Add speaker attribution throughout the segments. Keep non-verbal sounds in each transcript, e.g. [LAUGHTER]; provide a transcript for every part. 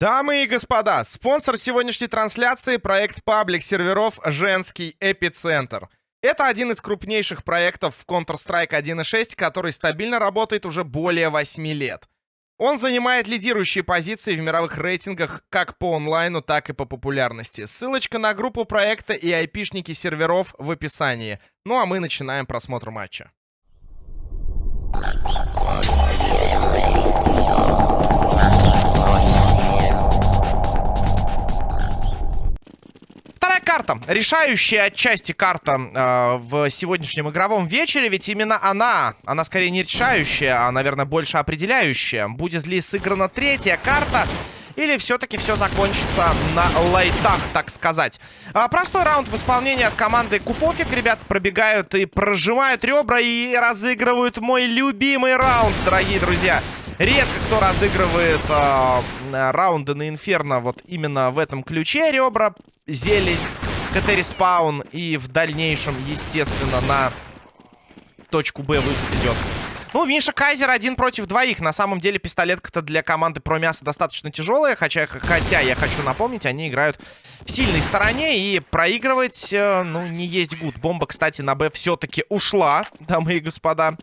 Speaker 1: Дамы и господа, спонсор сегодняшней трансляции — проект паблик серверов «Женский эпицентр». Это один из крупнейших проектов в Counter-Strike 1.6, который стабильно работает уже более 8 лет. Он занимает лидирующие позиции в мировых рейтингах как по онлайну, так и по популярности. Ссылочка на группу проекта и айпишники серверов в описании. Ну а мы начинаем просмотр матча. Вторая карта. Решающая отчасти карта э, в сегодняшнем игровом вечере. Ведь именно она, она скорее не решающая, а, наверное, больше определяющая. Будет ли сыграна третья карта... Или все-таки все закончится на лайтах, так сказать. А, простой раунд в исполнении от команды Купофик. Ребята пробегают и прожимают ребра и разыгрывают мой любимый раунд, дорогие друзья. Редко кто разыгрывает э, раунды на Инферно вот именно в этом ключе. Ребра зелень, CT-respawn и в дальнейшем, естественно, на точку Б выход идет. Ну, Миша Кайзер один против двоих. На самом деле пистолетка-то для команды про мясо достаточно тяжелая. Хотя, хотя, я хочу напомнить, они играют в сильной стороне. И проигрывать, э, ну, не есть good. Бомба, кстати, на Б все-таки ушла, дамы и господа.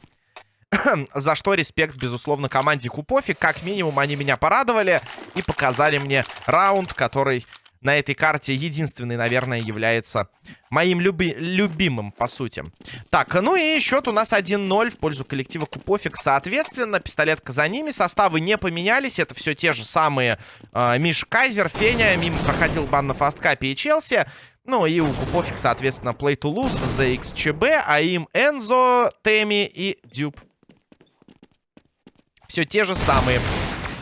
Speaker 1: [CLEARS THROAT] За что респект, безусловно, команде Купофи. Как минимум, они меня порадовали и показали мне раунд, который на этой карте единственный, наверное, является моим люби любимым, по сути. Так, ну и счет у нас 1-0 в пользу коллектива Купофик. Соответственно, пистолетка за ними. Составы не поменялись. Это все те же самые э, Миш Кайзер, Феня. Мимо проходил бан на фасткапе и Челси. Ну и у Купофик, соответственно, Play to Lose, ZXCB, а им Энзо, Теми и Дюб. Все те же самые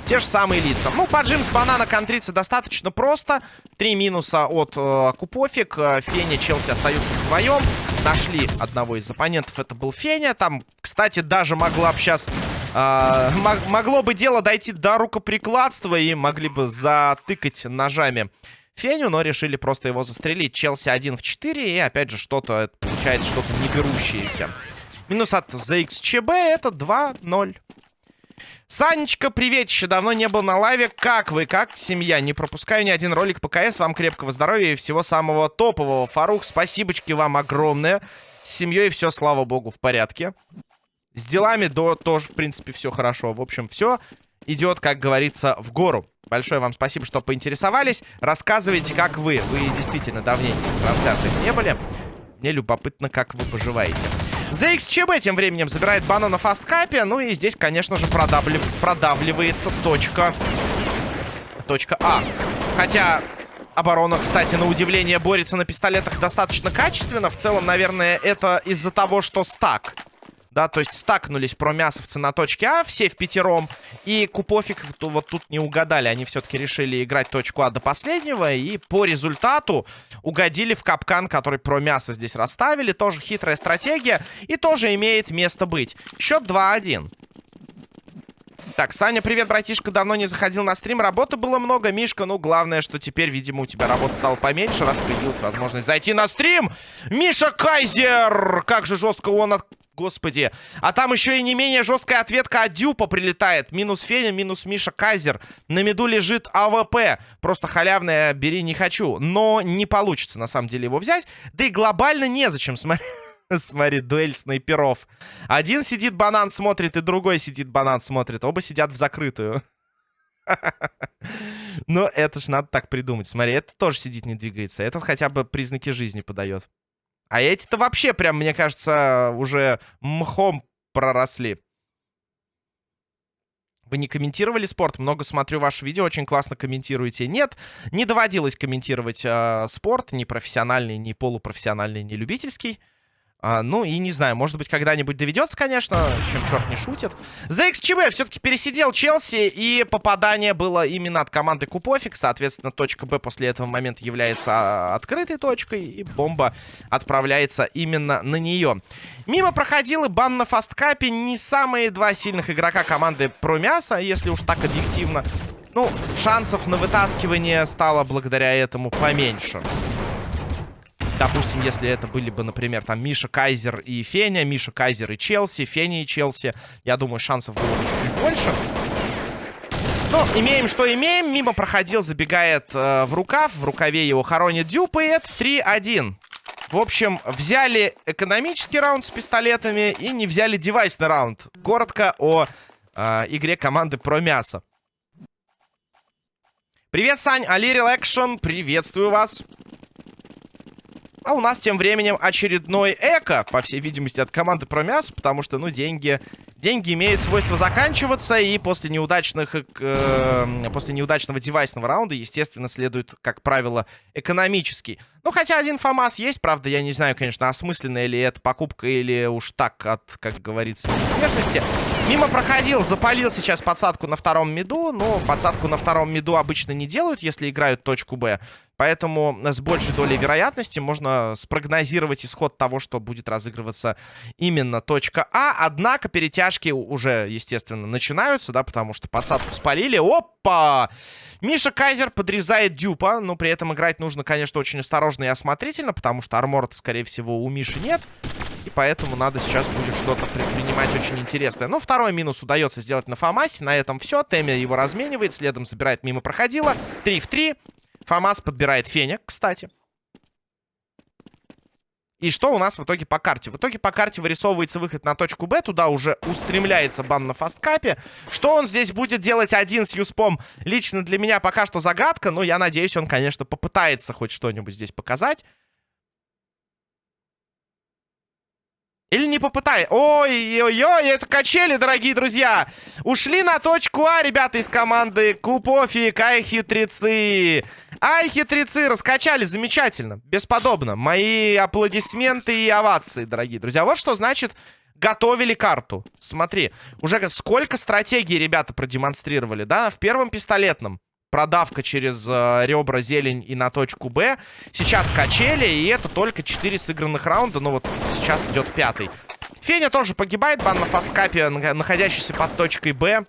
Speaker 1: те же самые лица. Ну, поджим с банана контриться достаточно просто. Три минуса от э, Купофик. Э, Феня, Челси остаются вдвоем. Нашли одного из оппонентов, это был Феня. Там, кстати, даже могла бы сейчас... Э, могло бы дело дойти до рукоприкладства и могли бы затыкать ножами Феню, но решили просто его застрелить. Челси 1 в 4, и опять же что-то, получается, что-то не. Минус от ZXCB это 2-0. Санечка, привет, еще давно не был на лайве. Как вы, как семья? Не пропускаю ни один ролик по КС. Вам крепкого здоровья и всего самого топового. Фарух, спасибочки вам огромное. С семьей все, слава богу, в порядке. С делами до тоже, в принципе, все хорошо. В общем, все идет, как говорится, в гору. Большое вам спасибо, что поинтересовались. Рассказывайте, как вы. Вы действительно давненько в трансляциях не были. Мне любопытно, как вы поживаете. ZXCB тем временем забирает банан на фасткапе. Ну и здесь, конечно же, продавлив... продавливается точка... Точка А. Хотя оборона, кстати, на удивление, борется на пистолетах достаточно качественно. В целом, наверное, это из-за того, что стак да, то есть стакнулись промясовцы на точке А, все в пятером. И Купофик вот тут не угадали. Они все-таки решили играть точку А до последнего. И по результату угодили в капкан, который промясо здесь расставили. Тоже хитрая стратегия. И тоже имеет место быть. Счет 2-1. Так, Саня, привет, братишка. Давно не заходил на стрим. Работы было много, Мишка. Ну, главное, что теперь, видимо, у тебя работа стала поменьше, раз появилась возможность зайти на стрим. Миша Кайзер! Как же жестко он от Господи. А там еще и не менее жесткая ответка от Дюпа прилетает. Минус Феня, минус Миша Кайзер. На mid у лежит AWP. Просто халявное бери не хочу. Но не получится, на самом деле, его взять. Да и глобально незачем, смотри. [LAUGHS] Смотри, дуэль снайперов. Один сидит, банан смотрит, и другой сидит, банан смотрит. Оба сидят в закрытую. [LAUGHS] Но это ж надо так придумать. Смотри, это тоже сидит, не двигается. Этот хотя бы признаки жизни подает. А эти-то вообще прям, мне кажется, уже мхом проросли. Вы не комментировали спорт? Много смотрю ваше видео, очень классно комментируете. Нет, не доводилось комментировать э, спорт, ни профессиональный, ни полупрофессиональный, ни любительский. А, ну, и не знаю, может быть, когда-нибудь доведется, конечно, чем черт не шутит. За XCB все-таки пересидел Челси, и попадание было именно от команды Купофик. Соответственно, точка Б после этого момента является а, открытой точкой, и бомба отправляется именно на нее. Мимо проходил и бан на фасткапе. Не самые два сильных игрока команды Промяса, если уж так объективно. Ну, шансов на вытаскивание стало благодаря этому поменьше. Допустим, если это были бы, например, там Миша Кайзер и Феня, Миша Кайзер и Челси, Феня и Челси, я думаю, шансов было бы чуть-чуть больше. Ну, имеем, что имеем. Мимо проходил, забегает э, в рукав. В рукаве его хоронит дюпает. 3-1. В общем, взяли экономический раунд с пистолетами и не взяли девайсный раунд. Коротко о э, игре команды про мясо. Привет, Сань, Алирил Экшн, приветствую вас. А у нас тем временем очередной эко, по всей видимости, от команды про мясо, потому что, ну, деньги... Деньги имеют свойство заканчиваться, и после неудачных... Э, после неудачного девайсного раунда, естественно, следует, как правило, экономический. Ну, хотя один ФАМАС есть, правда, я не знаю, конечно, осмысленная ли это покупка, или уж так от, как говорится, смешности. Мимо проходил, запалил сейчас подсадку на втором миду, но подсадку на втором миду обычно не делают, если играют точку Б. Поэтому с большей долей вероятности можно спрогнозировать исход того, что будет разыгрываться именно точка А. Однако перетяжки уже, естественно, начинаются, да, потому что подсадку спалили. Опа! Миша Кайзер подрезает дюпа, но при этом играть нужно, конечно, очень осторожно и осмотрительно, потому что армора скорее всего, у Миши нет. И поэтому надо сейчас будет что-то предпринимать очень интересное. Но второй минус удается сделать на Фомасе. На этом все. Темя его разменивает, следом забирает мимо проходила. 3 в 3. Фомас подбирает Феня, кстати. И что у нас в итоге по карте? В итоге по карте вырисовывается выход на точку Б. Туда уже устремляется бан на фасткапе. Что он здесь будет делать один с Юспом? Лично для меня пока что загадка. Но я надеюсь, он, конечно, попытается хоть что-нибудь здесь показать. Или не попытай. Ой-ой-ой, это качели, дорогие друзья. Ушли на точку А, ребята из команды Купофик. Ай, хитрецы. Ай, хитрецы, раскачали, замечательно. Бесподобно. Мои аплодисменты и овации, дорогие друзья. Вот что значит готовили карту. Смотри, уже сколько стратегий ребята продемонстрировали, да? В первом пистолетном продавка через э, ребра, зелень и на точку Б. Сейчас качели, и это только 4 сыгранных раунда. Но вот сейчас идет пятый. Феня тоже погибает. Бан на фасткапе, находящийся под точкой Б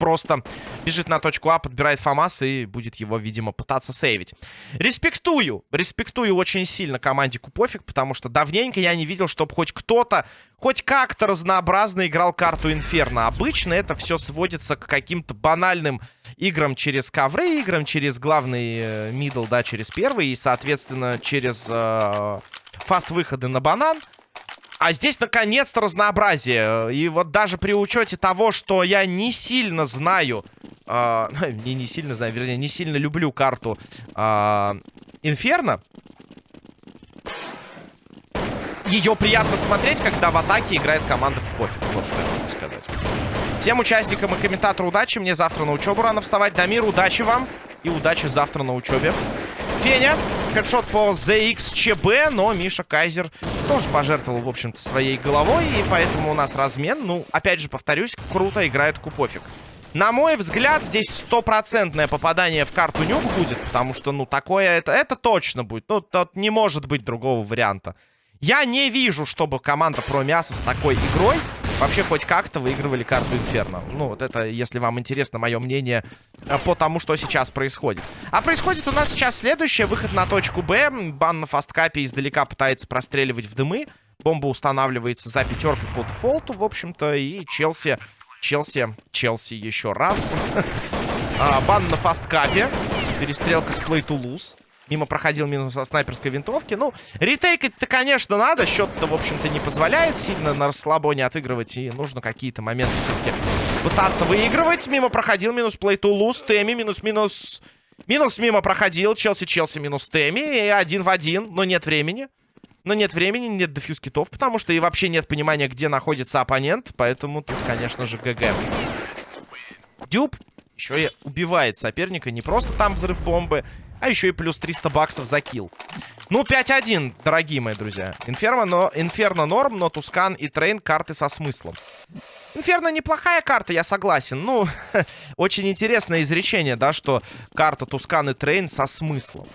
Speaker 1: просто бежит на точку А, подбирает ФАМАС и будет его, видимо, пытаться сейвить. Респектую, респектую очень сильно команде Купофик, потому что давненько я не видел, чтобы хоть кто-то, хоть как-то разнообразно играл карту Инферно. Обычно это все сводится к каким-то банальным играм через ковры, играм через главный э, мидл, да, через первый, и, соответственно, через э, фаст-выходы на банан. А здесь, наконец-то, разнообразие. И вот даже при учете того, что я не сильно знаю... Э, [LAUGHS] не, не сильно знаю, вернее, не сильно люблю карту э, Инферно. Ее приятно смотреть, когда в атаке играет команда Пофиг. Вот что я могу сказать. Всем участникам и комментатору удачи. Мне завтра на учебу рано вставать. Дамир, удачи вам. И удачи завтра на учебе. Феня. Хедшот по ZXCB, но Миша Кайзер тоже пожертвовал, в общем-то, своей головой, и поэтому у нас размен. Ну, опять же, повторюсь, круто играет Купофик. На мой взгляд, здесь стопроцентное попадание в карту нюк будет, потому что, ну, такое это, это точно будет. Ну, тут не может быть другого варианта. Я не вижу, чтобы команда про мясо с такой игрой вообще хоть как-то выигрывали карту Инферно. Ну, вот это, если вам интересно мое мнение э, по тому, что сейчас происходит. А происходит у нас сейчас следующее. Выход на точку Б. Бан на фасткапе издалека пытается простреливать в дымы. Бомба устанавливается за пятеркой по дефолту, в общем-то. И Челси... Челси... Челси еще раз. [LAUGHS] А, бан на фасткапе. Перестрелка с Play to Lose. Мимо проходил минус со снайперской винтовки. Ну, ретейкать-то, конечно, надо. Счет-то, в общем-то, не позволяет сильно на расслабоне отыгрывать. И нужно какие-то моменты все-таки пытаться выигрывать. Мимо проходил минус плей ту луз. Теми минус-минус... Минус мимо проходил. Челси-Челси минус Теми. И один в один. Но нет времени. Но нет времени, нет дефьюз китов, потому что и вообще нет понимания, где находится оппонент. Поэтому тут, конечно же, ГГ. Дюб еще и убивает соперника. Не просто там взрыв бомбы, а еще и плюс 300 баксов за kill. Ну, 5-1, дорогие мои друзья. Инферно, но, Инферно норм, но Тускан и Трейн карты со смыслом. Инферно неплохая карта, я согласен. Ну, [LAUGHS] очень интересное изречение, да, что карта Тускан и Трейн со смыслом.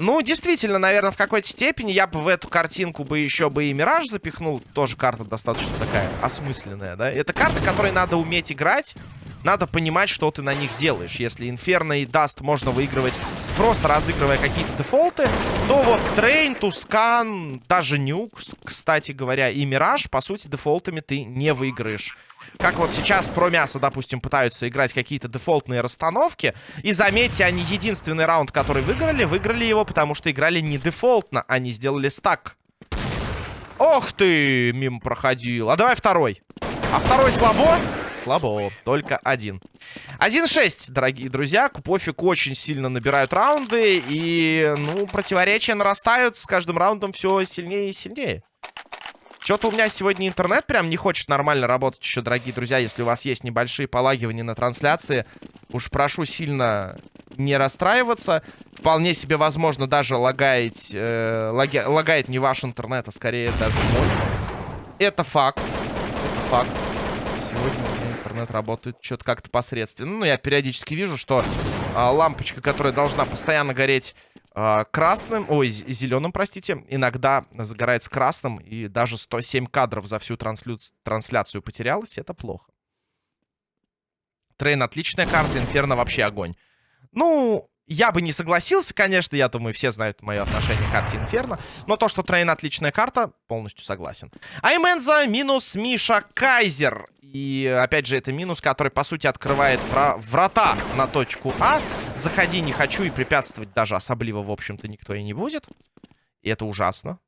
Speaker 1: Ну, действительно, наверное, в какой-то степени я бы в эту картинку бы еще бы и Мираж запихнул. Тоже карта достаточно такая осмысленная, да. Это карта, которой надо уметь играть. Надо понимать, что ты на них делаешь. Если Инферно и Даст можно выигрывать просто разыгрывая какие-то дефолты, то вот Трейн, Тускан, даже Нюк, кстати говоря, и Мираж, по сути, дефолтами ты не выиграешь. Как вот сейчас промясо, допустим, пытаются играть какие-то дефолтные расстановки. И заметьте, они единственный раунд, который выиграли, выиграли его, потому что играли не дефолтно, они сделали стак. Ох ты, мимо проходил. А давай второй. А второй слабо? Слабо. Только один. 1-6, дорогие друзья. Купофик очень сильно набирают раунды. И, ну, противоречия нарастают. С каждым раундом все сильнее и сильнее. Что-то у меня сегодня интернет прям не хочет нормально работать еще, дорогие друзья. Если у вас есть небольшие полагивания на трансляции, уж прошу сильно не расстраиваться. Вполне себе возможно даже лагает, э, лаги, лагает не ваш интернет, а скорее даже мой. Это факт. Это факт. Сегодня интернет работает что-то как-то посредственно. Ну, я периодически вижу, что э, лампочка, которая должна постоянно гореть э, красным, ой, зеленым, простите, иногда загорается красным, и даже 107 кадров за всю транслю... трансляцию потерялось, это плохо. Трейн отличная карта, Инферно вообще огонь. Ну, я бы не согласился, конечно, я думаю, все знают мое отношение к карте Инферно. Но то, что Трейн отличная карта, полностью согласен. Айменза минус Миша Кайзер. И, опять же, это минус, который, по сути, открывает вра врата на точку А. Заходи не хочу и препятствовать даже особливо, в общем-то, никто и не будет. И это ужасно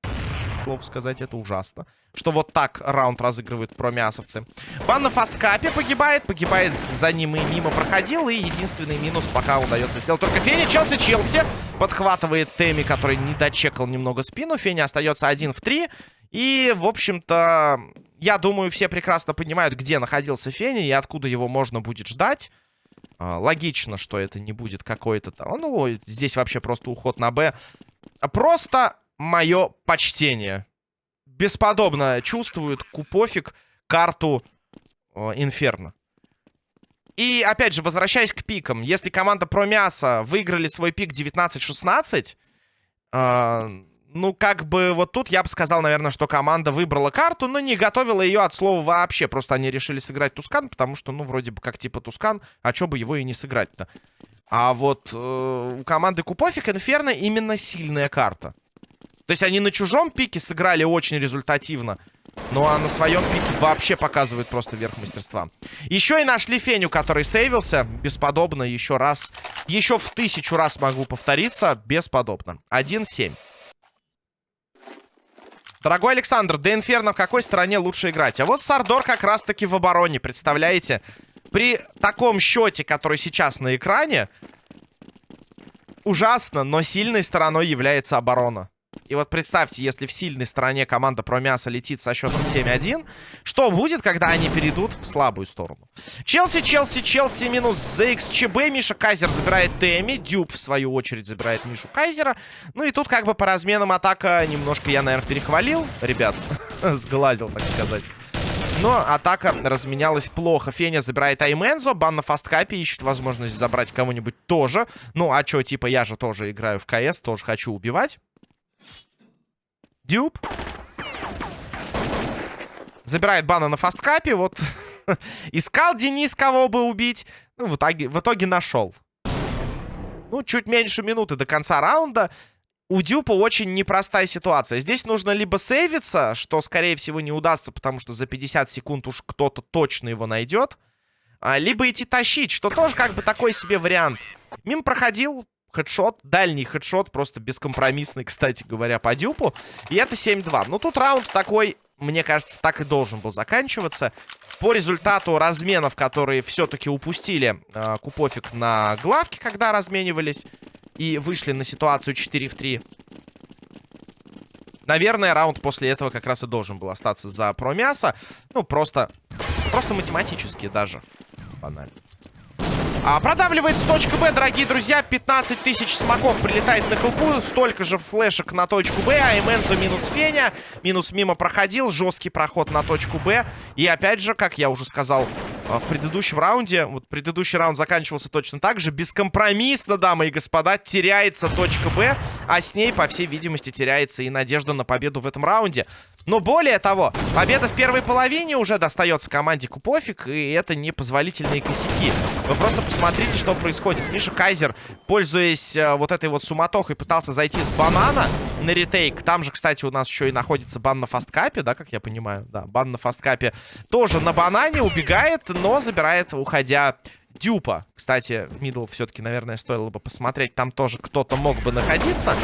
Speaker 1: слово сказать, это ужасно. Что вот так раунд разыгрывают промясовцы. Бан на фасткапе погибает. Погибает за ним и мимо проходил. И единственный минус пока удается сделать только Феня. Челси, Челси подхватывает Теми, который не дочекал немного спину. Феня остается один в три. И, в общем-то, я думаю, все прекрасно понимают, где находился Феня и откуда его можно будет ждать. А, логично, что это не будет какой-то там... Ну, здесь вообще просто уход на Б. Просто мое почтение. Бесподобно чувствует Купофик карту э, Инферно. И, опять же, возвращаясь к пикам. Если команда про мясо выиграли свой пик 19-16, э, ну, как бы вот тут я бы сказал, наверное, что команда выбрала карту, но не готовила ее от слова вообще. Просто они решили сыграть Тускан, потому что, ну, вроде бы как типа Тускан, а чё бы его и не сыграть-то. А вот э, у команды Купофик Инферно именно сильная карта. То есть они на чужом пике сыграли очень результативно. Ну а на своем пике вообще показывают просто верх мастерства. Еще и нашли Феню, который сейвился. Бесподобно еще раз. Еще в тысячу раз могу повториться. Бесподобно. 1-7. Дорогой Александр, до Инферно в какой стороне лучше играть? А вот Сардор как раз-таки в обороне, представляете? При таком счете, который сейчас на экране, ужасно, но сильной стороной является оборона. И вот представьте, если в сильной стороне команда про мясо летит со счетом 7-1, что будет, когда они перейдут в слабую сторону? Челси, Челси, Челси минус ZXCB. Миша Кайзер забирает Тэмми. Дюб, в свою очередь, забирает Мишу Кайзера. Ну и тут как бы по разменам атака немножко я, наверное, перехвалил. Ребят, [LAUGHS] сглазил, так сказать. Но атака разменялась плохо. Феня забирает Аймензо. Бан на фасткапе ищет возможность забрать кого-нибудь тоже. Ну, а чё, типа, я же тоже играю в КС, тоже хочу убивать. Дюб. Забирает бана на фасткапе. Вот [LAUGHS] искал Денис, кого бы убить. Ну, в итоге, в итоге нашел. Ну, чуть меньше минуты до конца раунда. У Дюпа очень непростая ситуация. Здесь нужно либо сейвиться, что, скорее всего, не удастся, потому что за 50 секунд уж кто-то точно его найдет. А, либо идти тащить, что тоже как бы такой себе вариант. Мим проходил, хедшот, дальний хедшот, просто бескомпромиссный, кстати говоря, по дюпу. И это 7-2. Ну, тут раунд такой, мне кажется, так и должен был заканчиваться. По результату разменов, которые все-таки упустили э, Купофик на главке, когда разменивались, и вышли на ситуацию 4 в 3. Наверное, раунд после этого как раз и должен был остаться за промясо. Ну, просто, просто математически даже. Банально. А, продавливает с точки Б, дорогие друзья. 15 тысяч смоков прилетает на хелпу. Столько же флешек на точку Б. А минус Феня. Минус мимо проходил. Жесткий проход на точку Б. И опять же, как я уже сказал а, в предыдущем раунде, вот предыдущий раунд заканчивался точно так же. Бескомпромиссно, дамы и господа, теряется точка Б. А с ней, по всей видимости, теряется и надежда на победу в этом раунде. Но более того, победа в первой половине уже достается команде Купофик, и это непозволительные косяки. Вы просто посмотрите, что происходит. Миша Кайзер, пользуясь э, вот этой вот суматохой, пытался зайти с банана на retake. Там же, кстати, у нас еще и находится бан на фасткапе, да, как я понимаю? Да, бан на фасткапе тоже на банане, убегает, но забирает, уходя Дюпа. Кстати, middle все-таки, наверное, стоило бы посмотреть. Там тоже кто-то мог бы находиться.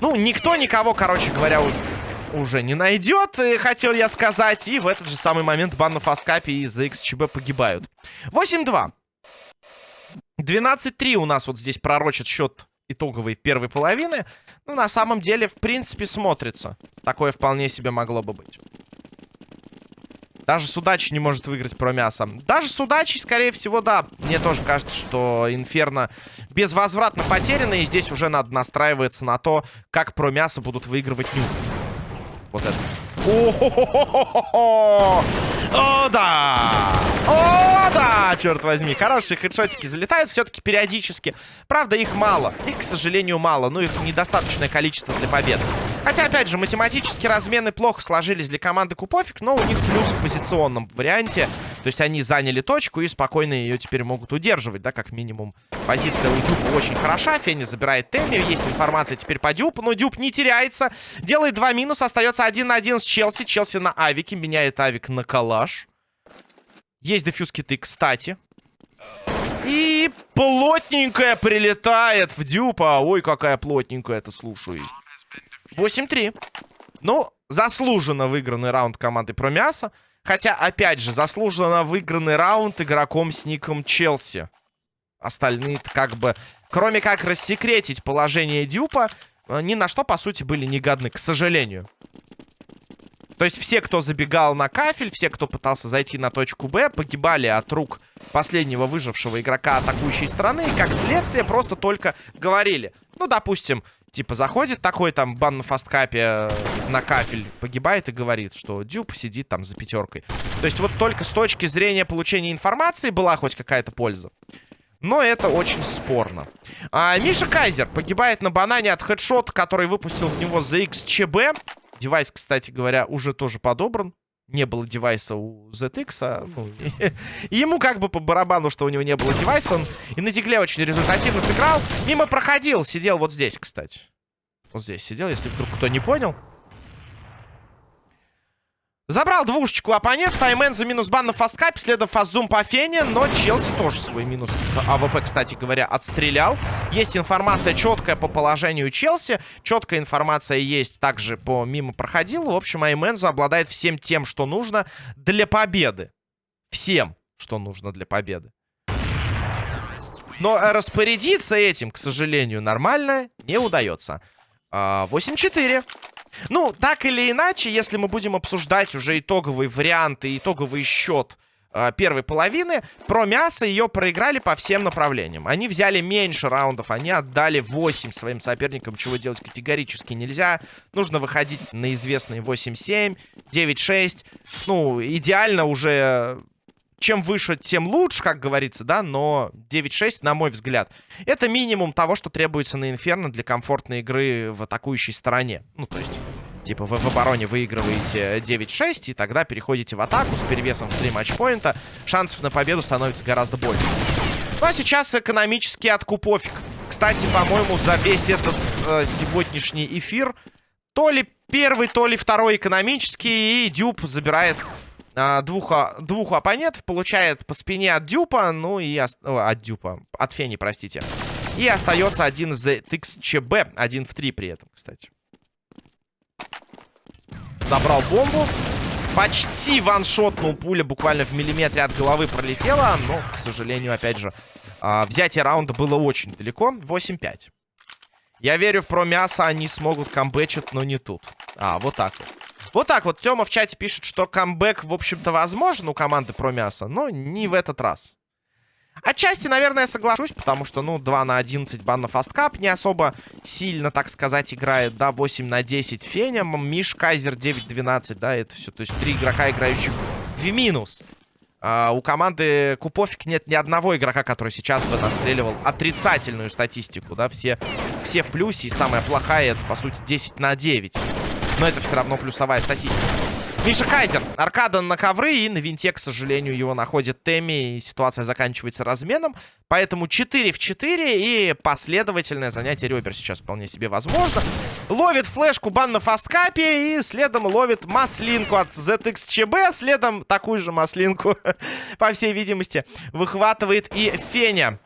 Speaker 1: Ну, никто никого, короче говоря, уже не найдет, хотел я сказать. И в этот же самый момент бан на фасткапе из-за XCB погибают. 8-2. 12-3 у нас вот здесь пророчит счет итоговой первой половины. Ну, на самом деле, в принципе, смотрится. Такое вполне себе могло бы быть. Даже с удачей не может выиграть про мясо. Даже с удачей, скорее всего, да. Мне тоже кажется, что Инферно безвозвратно потеряно. И здесь уже надо настраиваться на то, как про мясо будут выигрывать нюк. Вот это. О, О, да! О, да! Черт возьми, хорошие хедшотики залетают все-таки периодически. Правда, их мало. Их, к сожалению, мало. Ну, их недостаточное количество для победы. Хотя, опять же, математически размены плохо сложились для команды Купофик, но у них плюс в позиционном варианте. То есть они заняли точку и спокойно ее теперь могут удерживать, да, как минимум. Позиция у Дюпа очень хороша. Фенни забирает Тэмми. Есть информация теперь по Дюпу, но Дюп не теряется. Делает два минуса. Остается один на один с Челси. Челси на Авике. Меняет Авик на Калаш. Есть дефьюз киты, кстати. И плотненькая прилетает в Дюпа. Ой, какая плотненькая это, слушай. 8-3. Ну, заслуженно выигранный раунд команды про мясо. Хотя, опять же, заслуженно выигранный раунд игроком с ником Челси. Остальные как бы, кроме как рассекретить положение Дюпа, э, ни на что, по сути, были не годны, к сожалению. То есть все, кто забегал на кафель, все, кто пытался зайти на точку Б, погибали от рук последнего выжившего игрока атакующей стороны. И, как следствие, просто только говорили. Ну, допустим, Типа заходит такой там бан на фасткапе э, на кафель, погибает и говорит, что Дюб сидит там за пятеркой. То есть вот только с точки зрения получения информации была хоть какая-то польза. Но это очень спорно. А, Миша Кайзер погибает на банане от хедшота, который выпустил в него за XCB. Девайс, кстати говоря, уже тоже подобран не было девайса у ZX, а, ну, [LAUGHS] и, ему как бы по барабану, что у него не было девайса, он и на дигле очень результативно сыграл. Мимо проходил, сидел вот здесь, кстати. Вот здесь сидел, если вдруг кто не понял. Забрал двушечку оппонент. Файмен за минус бан на фасткапе. Следом фастзум по фене. Но Челси тоже свой минус АВП, кстати говоря, отстрелял. Есть информация четкая по положению Челси. Четкая информация есть также по мимо проходил. В общем, Аймензу обладает всем тем, что нужно для победы. Всем, что нужно для победы. Но распорядиться этим, к сожалению, нормально не удается. 8-4. А, ну, так или иначе, если мы будем обсуждать уже итоговый вариант и итоговый счет э, первой половины, про мясо ее проиграли по всем направлениям. Они взяли меньше раундов, они отдали 8 своим соперникам, чего делать категорически нельзя. Нужно выходить на известные 8-7, 9-6. Ну, идеально уже чем выше, тем лучше, как говорится, да, но 9-6, на мой взгляд, это минимум того, что требуется на Инферно для комфортной игры в атакующей стороне. Ну, то есть, типа, вы в обороне выигрываете 9-6, и тогда переходите в атаку с перевесом в 3 матчпоинта, шансов на победу становится гораздо больше. Ну, а сейчас экономически откупофиг. Кстати, по-моему, за весь этот э, сегодняшний эфир то ли первый, то ли второй экономический, и Дюб забирает а, двух, двух оппонентов, получает по спине от Дюпа, ну и... О, от Дюпа, от Фени, простите. И остается один из XCB, один в три при этом, кстати. Забрал бомбу. Почти ваншотнул пуля буквально в миллиметре от головы пролетела. Но, к сожалению, опять же, а, взятие раунда было очень далеко. 8-5. Я верю в про мясо, они смогут камбэчить, но не тут. А, вот так вот. Вот так вот. Тёма в чате пишет, что камбэк, в общем-то, возможен у команды про мясо, но не в этот раз. Отчасти, наверное, соглашусь, потому что, ну, 2 на 11 бан на фасткап не особо сильно, так сказать, играет, да, 8 на 10 Феня, Миш, Кайзер 9-12, да, это все, то есть три игрока, играющих в минус. А, у команды Купофик нет ни одного игрока, который сейчас бы настреливал отрицательную статистику, да, все, все в плюсе, и самая плохая это, по сути, 10 на 9. Но это все равно плюсовая статистика. Миша Кайзер. Аркада на ковры. И на винте, к сожалению, его находит Тэмми. И ситуация заканчивается разменом. Поэтому 4 в 4. И последовательное занятие ребер сейчас вполне себе возможно. Ловит флешку бан на фасткапе. И следом ловит маслинку от ZXCB. Следом такую же маслинку, [LAUGHS] по всей видимости, выхватывает и Феня.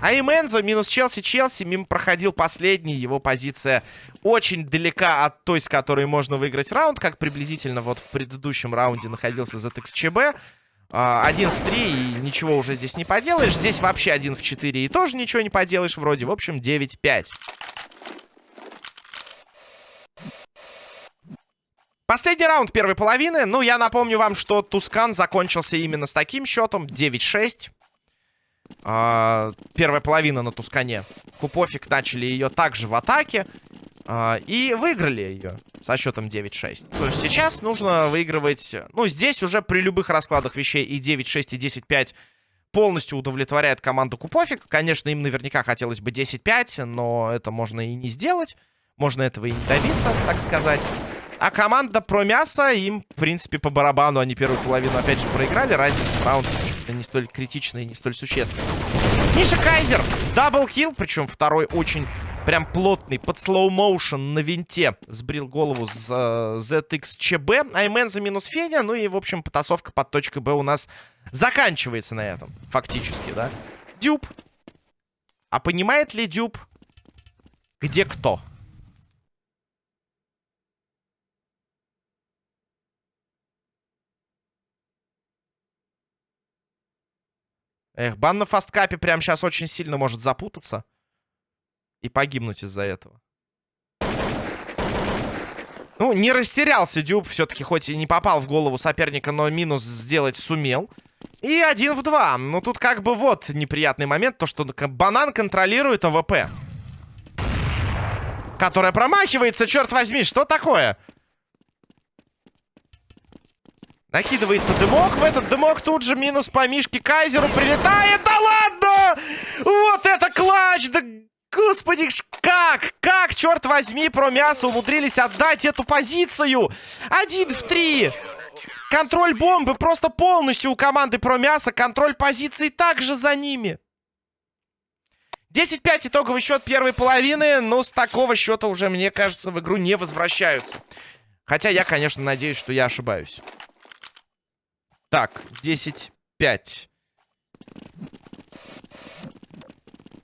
Speaker 1: А и Мензо минус Челси. Челси мимо проходил последний. Его позиция очень далека от той, с которой можно выиграть раунд. Как приблизительно вот в предыдущем раунде находился ZXCB. А, один в три, и ничего уже здесь не поделаешь. Здесь вообще один в четыре, и тоже ничего не поделаешь вроде. В общем, 9-5. Последний раунд первой половины. Ну, я напомню вам, что Тускан закончился именно с таким счетом. 9-6. А, первая половина на Тускане. Купофик начали ее также в атаке. А, и выиграли ее со счетом 9-6. То есть сейчас нужно выигрывать... Ну, здесь уже при любых раскладах вещей и 9-6, и 10-5 полностью удовлетворяет команду Купофик. Конечно, им наверняка хотелось бы 10-5, но это можно и не сделать. Можно этого и не добиться, так сказать. А команда про мясо им, в принципе, по барабану. Они первую половину, опять же, проиграли. Разница в раундах не столь критичная и не столь существенная. Миша Кайзер. Даблкил. Причем второй очень прям плотный. Под слоу-моушен на винте. Сбрил голову с uh, ZXCB. Аймен за минус Федя. Ну и, в общем, потасовка под точкой Б у нас заканчивается на этом. Фактически, да? Дюб. А понимает ли Дюб, где кто? Эх, бан на фасткапе прямо сейчас очень сильно может запутаться. И погибнуть из-за этого. Ну, не растерялся Дюб. Все-таки хоть и не попал в голову соперника, но минус сделать сумел. И один в два. Ну, тут как бы вот неприятный момент. То, что банан контролирует АВП. Которая промахивается, черт возьми. Что такое? Накидывается дымок. В этот дымок тут же минус по Мишке Кайзеру прилетает. Да ладно! Вот это clutch! Да господи, как? Как, черт возьми, промясо умудрились отдать эту позицию? Один в три. Контроль бомбы просто полностью у команды про мясо. Контроль позиции также за ними. 10-5 итоговый счет первой половины. Но с такого счета уже, мне кажется, в игру не возвращаются. Хотя я, конечно, надеюсь, что я ошибаюсь. Так, 10-5.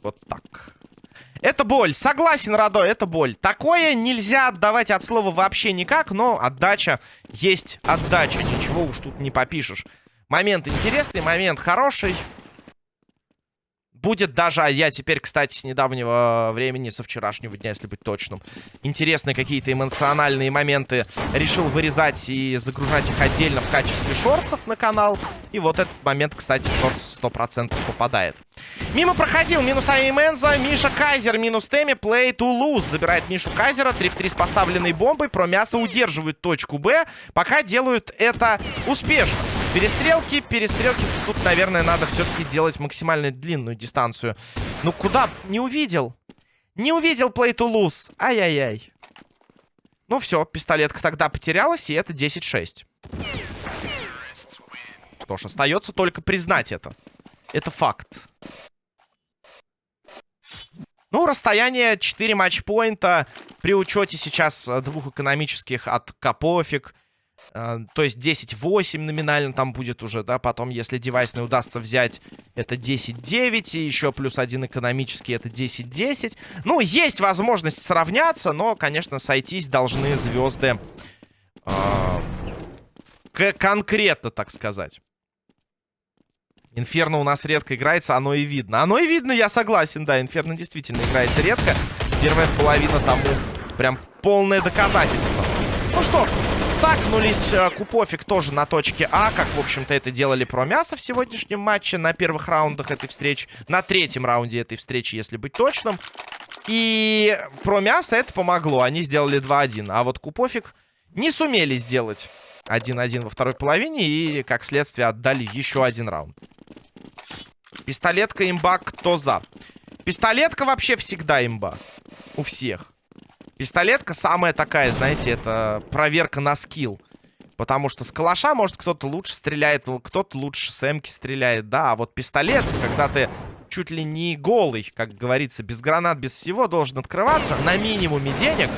Speaker 1: Вот так. Это боль. Согласен, Радо, это боль. Такое нельзя отдавать от слова вообще никак, но отдача есть отдача. Ничего уж тут не попишешь. Момент интересный, момент хороший будет даже, а я теперь, кстати, с недавнего времени, со вчерашнего дня, если быть точным, интересные какие-то эмоциональные моменты решил вырезать и загружать их отдельно в качестве шорцев на канал. И вот этот момент, кстати, в шортс 100% попадает. Мимо проходил минус Айменза, Миша Кайзер минус Теми, плей to lose. Забирает Мишу Кайзера, 3 в 3 с поставленной бомбой. Про мясо удерживают точку Б, пока делают это успешно. Перестрелки, перестрелки. Тут, наверное, надо все-таки делать максимально длинную дистанцию. Ну, куда? Не увидел. Не увидел play to lose. Ай-яй-яй. Ну, все, пистолетка тогда потерялась, и это 10-6. Что ж, остается только признать это. Это факт. Ну, расстояние 4 матчпоинта при учете сейчас двух экономических от Капофик то есть 10-8 номинально там будет уже, да, потом, если девайсный удастся взять, это 10-9, и еще плюс один экономический, это 10-10. Ну, есть возможность сравняться, но, конечно, сойтись должны звезды э, конкретно, так сказать. Инферно у нас редко играется, оно и видно. Оно и видно, я согласен, да, Инферно действительно играется редко. Первая половина тому прям полное доказательство. Ну что, стакнулись э, Купофик тоже на точке А, как, в общем-то, это делали про мясо в сегодняшнем матче, на первых раундах этой встречи, на третьем раунде этой встречи, если быть точным. И про мясо это помогло, они сделали 2-1, а вот Купофик не сумели сделать 1-1 во второй половине и, как следствие, отдали еще один раунд. Пистолетка имба, кто за? Пистолетка вообще всегда имба. У всех. Пистолетка самая такая, знаете, это проверка на скилл. Потому что с калаша, может, кто-то лучше стреляет, кто-то лучше с эмки стреляет, да. А вот пистолет, когда ты чуть ли не голый, как говорится, без гранат, без всего, должен открываться на минимуме денег.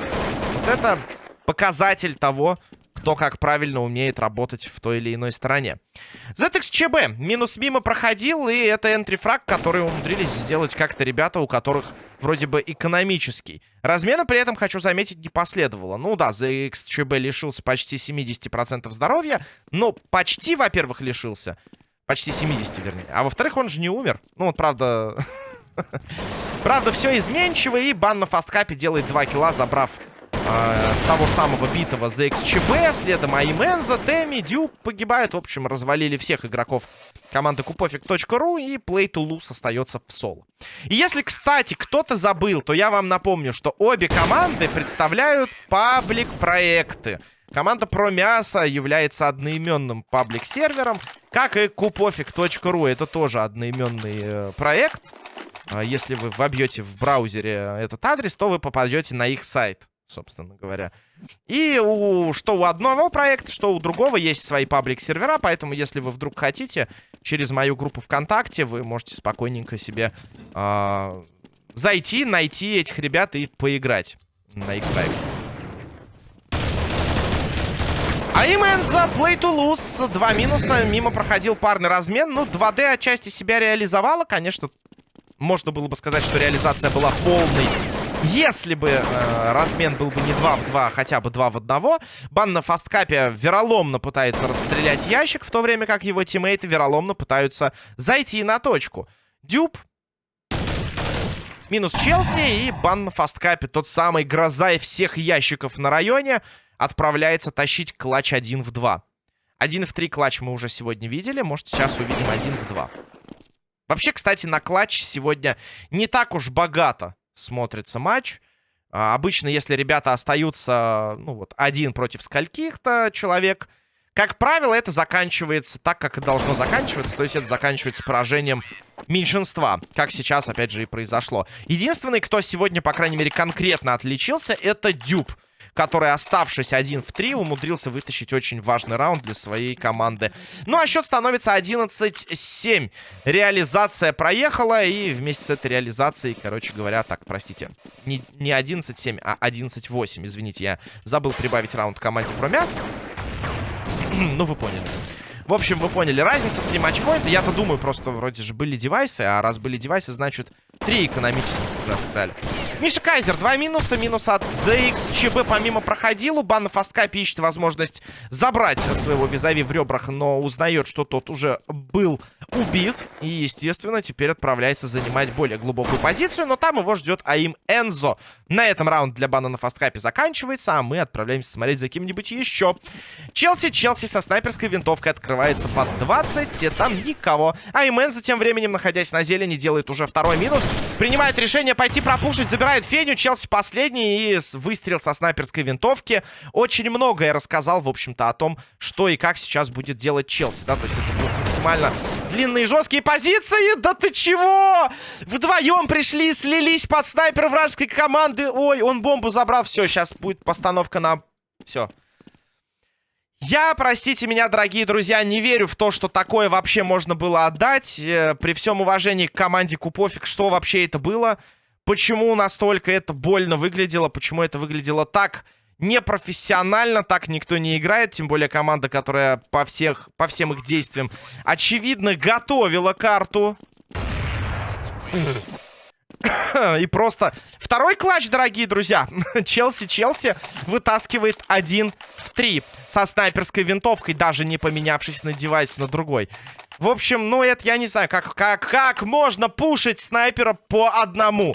Speaker 1: Вот это показатель того, кто как правильно умеет работать в той или иной стороне. ZXCB минус мимо проходил, и это энтрифраг, который умудрились сделать как-то ребята, у которых вроде бы экономический. Размена при этом, хочу заметить, не последовало. Ну да, ZXCB лишился почти 70% здоровья, но почти, во-первых, лишился. Почти 70, вернее. А во-вторых, он же не умер. Ну вот, правда... [LAUGHS] Правда, все изменчиво, и бан на фасткапе делает 2 килла, забрав э, того самого битого за XCB. Следом Айменза, Теми, Дюб погибают. В общем, развалили всех игроков команды Купофик.ру. И Play to Lose остается в соло. И если, кстати, кто-то забыл, то я вам напомню, что обе команды представляют паблик-проекты. Команда мясо является одноименным паблик-сервером, как и Купофик.ру. Это тоже одноименный э, проект. А если вы вобьете в браузере этот адрес, то вы попадете на их сайт собственно говоря. И у, что у одного проекта, что у другого есть свои паблик-сервера, поэтому если вы вдруг хотите, через мою группу ВКонтакте вы можете спокойненько себе э, зайти, найти этих ребят и поиграть на их проект. Аймен за Play to Lose. Два минуса. Мимо проходил парный размен. Ну, 2D отчасти себя реализовала. Конечно, можно было бы сказать, что реализация была полной если бы э, размен был бы не 2 в 2, а хотя бы 2 в 1, Бан на фасткапе вероломно пытается расстрелять ящик, в то время как его тиммейты вероломно пытаются зайти на точку. Дюб. Минус Челси и бан на фасткапе. Тот самый гроза и всех ящиков на районе отправляется тащить клатч 1 в 2. 1 в 3 клатч мы уже сегодня видели. Может, сейчас увидим 1 в 2. Вообще, кстати, на клатч сегодня не так уж богато смотрится матч. А, обычно, если ребята остаются, ну вот, один против скольких-то человек, как правило, это заканчивается так, как и должно заканчиваться. То есть это заканчивается поражением меньшинства, как сейчас, опять же, и произошло. Единственный, кто сегодня, по крайней мере, конкретно отличился, это Дюб который, оставшись один в 3, умудрился вытащить очень важный раунд для своей команды. Ну, а счет становится 11-7. Реализация проехала, и вместе с этой реализацией, короче говоря, так, простите, не, не 11-7, а 11-8. Извините, я забыл прибавить раунд команде Промяс. [CLEARS THROAT] ну, вы поняли. В общем, вы поняли, разница в 3 матчпоинта. Я-то думаю, просто вроде же были девайсы, а раз были девайсы, значит, 3 экономических уже отыграли. Миша Кайзер, два минуса. Минус от ZX. ЧБ помимо проходил. У Бана Фасткапи ищет возможность забрать своего визави в ребрах, но узнает, что тот уже был убит. И, естественно, теперь отправляется занимать более глубокую позицию. Но там его ждет Аим Энзо. На этом раунд для Бана на Фасткапе заканчивается, а мы отправляемся смотреть за кем-нибудь еще. Челси, Челси со снайперской винтовкой открывается под 20. И там никого. Аим Энзо тем временем, находясь на зелени, делает уже второй минус. Принимает решение пойти пропушить, Забирает Феню, Челси последний и выстрел со снайперской винтовки. Очень много я рассказал, в общем-то, о том, что и как сейчас будет делать Челси, да, то есть это будут максимально длинные жесткие позиции. Да ты чего? Вдвоем пришли, слились под снайпер вражеской команды. Ой, он бомбу забрал. Все, сейчас будет постановка на... Все. Я, простите меня, дорогие друзья, не верю в то, что такое вообще можно было отдать. Э, при всем уважении к команде Купофик, что вообще это было? Почему настолько это больно выглядело? Почему это выглядело так непрофессионально? Так никто не играет. Тем более команда, которая по, всех, по всем их действиям, очевидно, готовила карту. И просто второй клатч, дорогие друзья. Челси-Челси вытаскивает один в три. Со снайперской винтовкой, даже не поменявшись на девайс на другой. В общем, ну это я не знаю, как, как, как можно пушить снайпера по одному.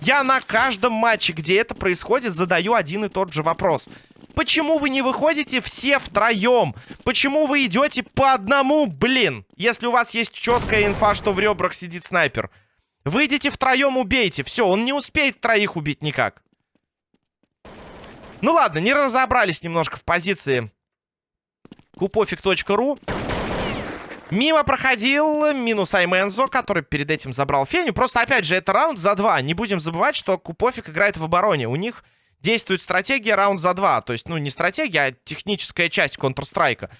Speaker 1: Я на каждом матче, где это происходит, задаю один и тот же вопрос. Почему вы не выходите все втроем? Почему вы идете по одному, блин? Если у вас есть четкая инфа, что в ребрах сидит снайпер. Выйдите втроем, убейте. Все, он не успеет троих убить никак. Ну ладно, не разобрались немножко в позиции купофик.ру. Мимо проходил минус Аймензо, который перед этим забрал Феню. Просто, опять же, это раунд за два. Не будем забывать, что Купофик играет в обороне. У них действует стратегия раунд за два. То есть, ну, не стратегия, а техническая часть Counter-Strike.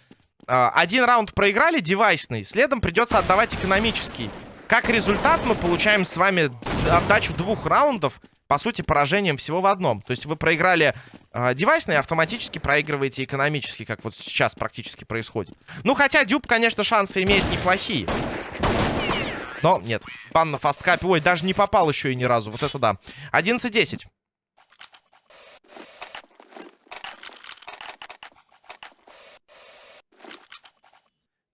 Speaker 1: А, один раунд проиграли, девайсный. Следом придется отдавать экономический. Как результат, мы получаем с вами отдачу двух раундов по сути, поражением всего в одном. То есть вы проиграли э, девайсный, автоматически проигрываете экономически, как вот сейчас практически происходит. Ну, хотя Дюб, конечно, шансы имеет неплохие. Но нет, бан на фасткапе. Ой, даже не попал еще и ни разу. Вот это да. 11-10.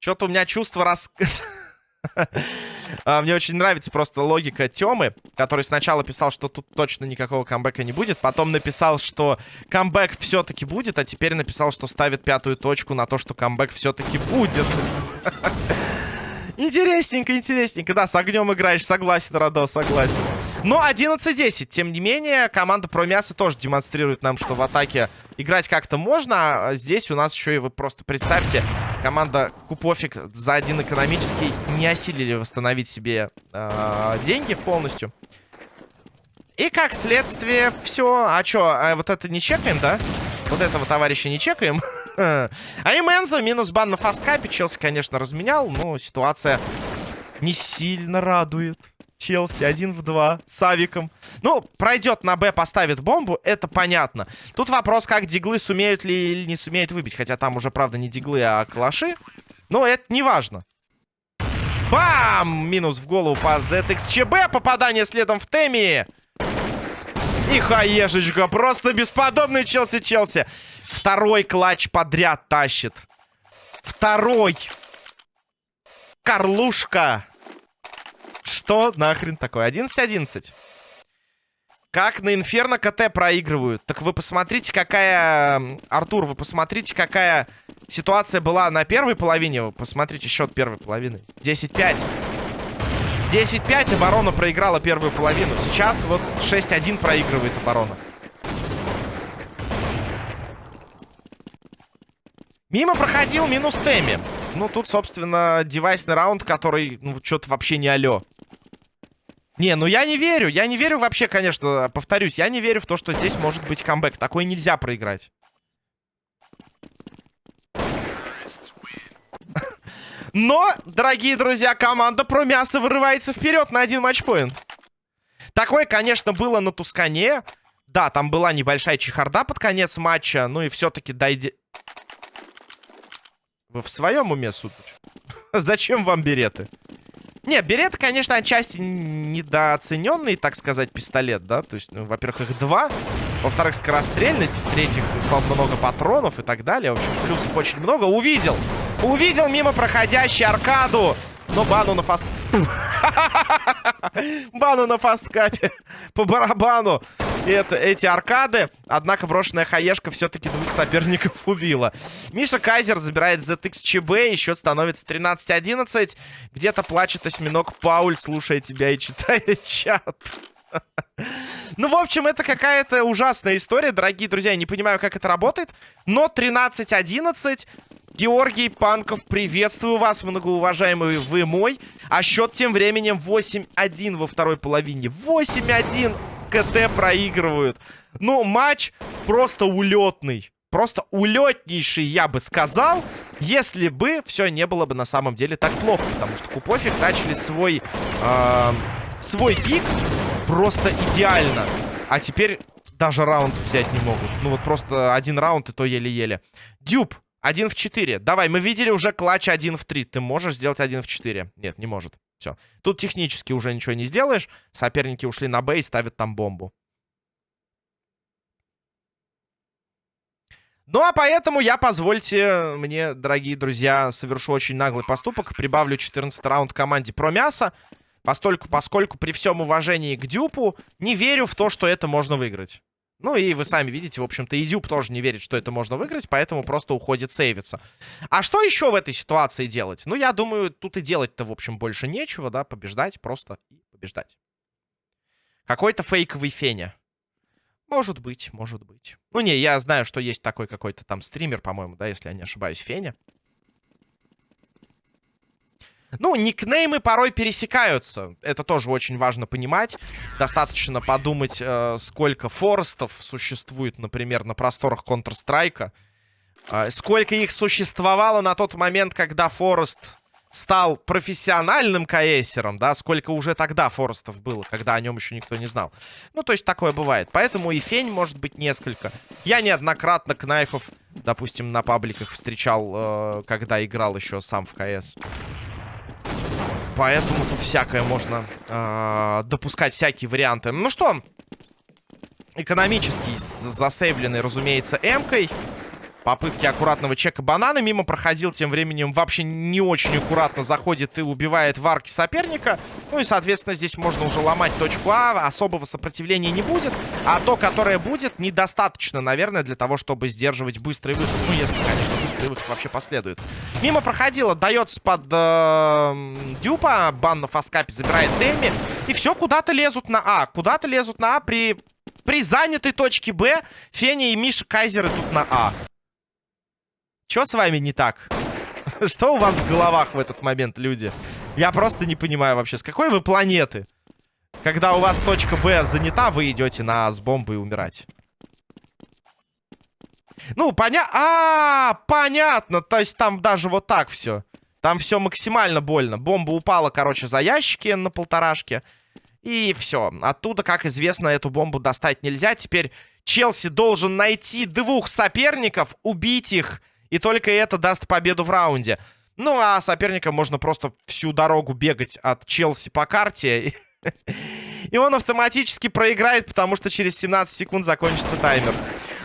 Speaker 1: Что-то у меня чувство рас... [LAUGHS] А, мне очень нравится просто логика Тёмы, который сначала писал, что тут точно никакого камбэка не будет, потом написал, что камбэк все-таки будет, а теперь написал, что ставит пятую точку на то, что камбэк все-таки будет. [LAUGHS] Интересненько, интересненько. Да, с огнем играешь, согласен, Радо, согласен. Но 11-10. Тем не менее, команда про мясо тоже демонстрирует нам, что в атаке играть как-то можно. А здесь у нас еще и вы просто представьте, команда Купофик за один экономический не осилили восстановить себе э, деньги полностью. И как следствие, все. А что, а вот это не чекаем, да? Вот этого товарища не чекаем. [LAUGHS] а и Мэнза минус бан на фасткапе. Челси, конечно, разменял, но ситуация не сильно радует. Челси один в два с Авиком. Ну, пройдет на Б, поставит бомбу, это понятно. Тут вопрос, как диглы сумеют ли или не сумеют выбить. Хотя там уже, правда, не диглы, а калаши. Но это не важно. Бам! Минус в голову по ZXCB. Попадание следом в Теми. И хаешечка. Просто бесподобный Челси-Челси. Второй клатч подряд тащит. Второй. Карлушка. Что нахрен такое? 11-11. Как на Инферно КТ проигрывают. Так вы посмотрите, какая... Артур, вы посмотрите, какая ситуация была на первой половине. Вы посмотрите счет первой половины. 10-5. 10-5 оборона проиграла первую половину. Сейчас вот 6-1 проигрывает оборона. Мимо проходил минус Теми. Ну, тут, собственно, девайсный раунд, который, ну, что-то вообще не алё. Не, ну я не верю. Я не верю вообще, конечно, повторюсь. Я не верю в то, что здесь может быть камбэк. Такое нельзя проиграть. [LAUGHS] Но, дорогие друзья, команда про мясо вырывается вперед на один матчпоинт. Такое, конечно, было на Тускане. Да, там была небольшая чехарда под конец матча. Ну и все-таки дойди... Вы в своем уме, сударь? [LAUGHS] Зачем вам береты? Не, берет, конечно, отчасти недооцененный, так сказать, пистолет, да? То есть, ну, во-первых, их два. Во-вторых, скорострельность. В-третьих, много патронов и так далее. В общем, плюсов очень много. Увидел! Увидел мимо проходящий аркаду. Но бану на фаст... [LAUGHS] бану на фасткапе. По барабану это, эти аркады. Однако брошенная хаешка все-таки двух соперников [LAUGHS] убила. Миша Кайзер забирает ZX ЧБ. Еще становится 13-11. Где-то плачет осьминог Пауль, слушая тебя и читая [LAUGHS] чат. Ну, в общем, это какая-то ужасная история, дорогие друзья. Я не понимаю, как это работает. Но 13-11. Георгий Панков, приветствую вас, многоуважаемый вы мой. А счет тем временем 8-1 во второй половине. 8-1 КТ проигрывают. Ну, матч просто улетный. Просто улетнейший, я бы сказал, если бы все не было бы на самом деле так плохо. Потому что Купофик начали свой, э, свой пик просто идеально. А теперь даже раунд взять не могут. Ну вот просто один раунд и то еле-еле. Дюб, один в 4. Давай, мы видели уже клатч один в 3. Ты можешь сделать один в 4? Нет, не может. Все. Тут технически уже ничего не сделаешь. Соперники ушли на Б и ставят там бомбу. Ну, а поэтому я, позвольте мне, дорогие друзья, совершу очень наглый поступок. Прибавлю 14 раунд команде про мясо. Постольку, поскольку при всем уважении к Дюпу не верю в то, что это можно выиграть. Ну и вы сами видите, в общем-то, и Дюб тоже не верит, что это можно выиграть, поэтому просто уходит сейвиться. А что еще в этой ситуации делать? Ну, я думаю, тут и делать-то, в общем, больше нечего, да, побеждать просто и побеждать. Какой-то фейковый Феня. Может быть, может быть. Ну, не, я знаю, что есть такой какой-то там стример, по-моему, да, если я не ошибаюсь, Феня. Ну, никнеймы порой пересекаются. Это тоже очень важно понимать. Достаточно подумать, э, сколько форестов существует, например, на просторах Counter-Strike. Э, сколько их существовало на тот момент, когда Форест стал профессиональным КСером, да, сколько уже тогда Форестов было, когда о нем еще никто не знал. Ну, то есть такое бывает. Поэтому и фень может быть несколько. Я неоднократно кнайфов, допустим, на пабликах встречал, э, когда играл еще сам в КС. Поэтому тут всякое можно э, допускать, всякие варианты. Ну что, экономический, засейвленный, разумеется, М-кой. Попытки аккуратного чека банана. Мимо проходил тем временем вообще не очень аккуратно заходит и убивает варки соперника. Ну и, соответственно, здесь можно уже ломать точку А. Особого сопротивления не будет. А то, которое будет, недостаточно, наверное, для того, чтобы сдерживать быстрый выход. Ну, если, конечно, быстрый выход вообще последует. Мимо проходил, отдается под э, дюпа. Бан на фаскапе забирает Тэмми. И все, куда-то лезут на А. Куда-то лезут на А при... При занятой точке Б Феня и Миша Кайзеры тут на А. Что с вами не так? [LAUGHS] Что у вас в головах в этот момент, люди? Я просто не понимаю вообще, с какой вы планеты? Когда у вас точка Б занята, вы идете на с бомбой умирать. Ну, поня... А, -а, а, понятно. То есть там даже вот так все. Там все максимально больно. Бомба упала, короче, за ящики на полторашке. И все. Оттуда, как известно, эту бомбу достать нельзя. Теперь Челси должен найти двух соперников, убить их и только это даст победу в раунде. Ну, а соперникам можно просто всю дорогу бегать от Челси по карте. И он автоматически проиграет, потому что через 17 секунд закончится таймер.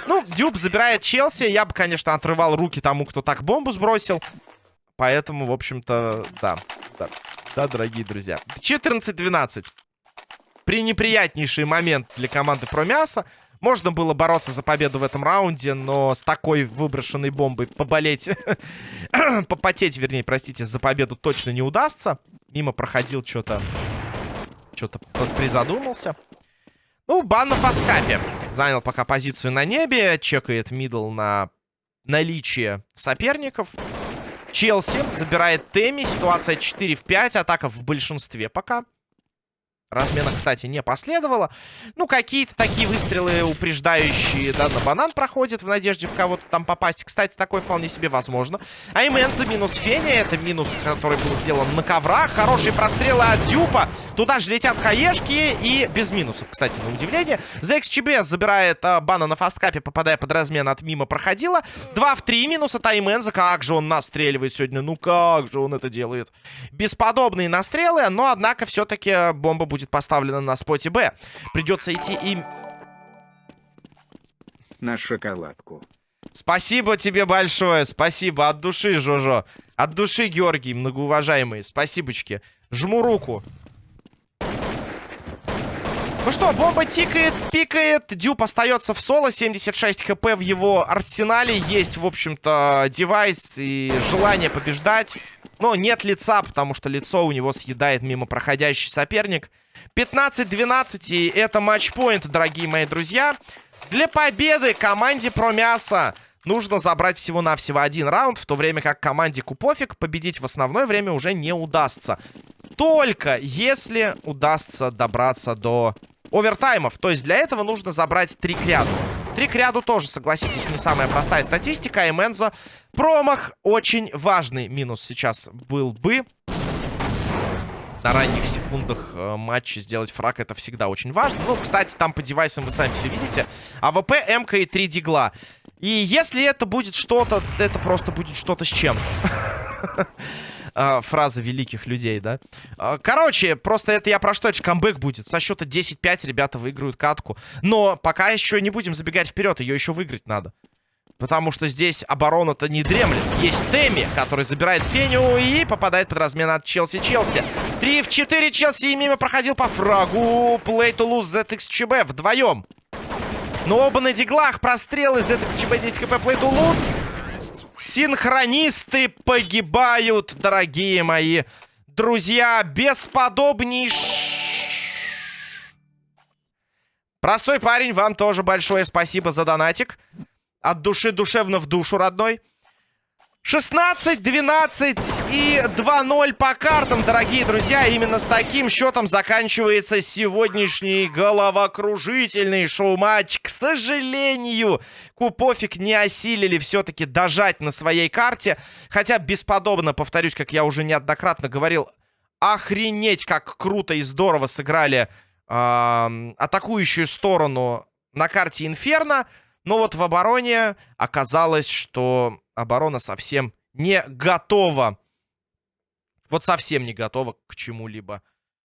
Speaker 1: Ну, Дюб забирает Челси. Я бы, конечно, отрывал руки тому, кто так бомбу сбросил. Поэтому, в общем-то, да. Да, да дорогие друзья. 14-12. Пренеприятнейший момент для команды про мясо. Можно было бороться за победу в этом раунде, но с такой выброшенной бомбой поболеть, [COUGHS] попотеть, вернее, простите, за победу точно не удастся. Мимо проходил что-то, что-то призадумался. Ну, бан на фасткапе. Занял пока позицию на небе, чекает мидл на наличие соперников. Челси забирает Теми, ситуация 4 в 5, атака в большинстве пока. Размена, кстати, не последовало. Ну, какие-то такие выстрелы упреждающие, да, на банан проходят в надежде в кого-то там попасть. Кстати, такое вполне себе возможно. А минус Феня. Это минус, который был сделан на коврах. Хорошие прострелы от Дюпа. Туда же летят хаешки и без минусов, кстати, на удивление. ZXCB забирает а, бана на фасткапе, попадая под размен от мимо проходила. 2 в 3 минуса Тайменза. Как же он настреливает сегодня. Ну, как же он это делает. Бесподобные настрелы, но, однако, все-таки бомба будет будет поставлена на споте Б. Придется идти им...
Speaker 2: На шоколадку.
Speaker 1: Спасибо тебе большое, спасибо. От души, Жожо. От души, Георгий, многоуважаемый. Спасибочки. Жму руку. Ну что, бомба тикает, пикает. Дюб остается в соло. 76 хп в его арсенале. Есть, в общем-то, девайс и желание побеждать. Но нет лица, потому что лицо у него съедает мимо проходящий соперник. 15-12, и это матчпоинт, дорогие мои друзья. Для победы команде про мясо нужно забрать всего-навсего один раунд, в то время как команде Купофик победить в основное время уже не удастся. Только если удастся добраться до овертаймов. То есть для этого нужно забрать три к ряду. Три к ряду тоже, согласитесь, не самая простая статистика. А Мензо промах очень важный минус сейчас был бы на ранних секундах э, матча сделать фраг, это всегда очень важно. Ну, кстати, там по девайсам вы сами все видите. АВП, МК и 3 дигла. И если это будет что-то, это просто будет что-то с чем. [LAUGHS] Фраза великих людей, да? А, короче, просто это я про что? Это камбэк будет. Со счета 10-5 ребята выиграют катку. Но пока еще не будем забегать вперед. Ее еще выиграть надо. Потому что здесь оборона-то не дремлет. Есть Тэмми, который забирает Феню и попадает под размен от Челси-Челси. 3 в 4 Челси и мимо проходил по фрагу. To lose ZXCB вдвоем. Но оба на диглах. Прострелы ZXCB 10 кп. To lose. Синхронисты погибают, дорогие мои друзья. Бесподобнейший... Простой парень, вам тоже большое спасибо за донатик. От души душевно в душу, родной. 16-12 и 2-0 по картам, дорогие друзья. Именно с таким счетом заканчивается сегодняшний головокружительный шоу-матч. К сожалению, Купофик не осилили все-таки дожать на своей карте. Хотя бесподобно, повторюсь, как я уже неоднократно говорил, охренеть, как круто и здорово сыграли э, атакующую сторону на карте Инферно. Но вот в обороне оказалось, что оборона совсем не готова. Вот совсем не готова к чему-либо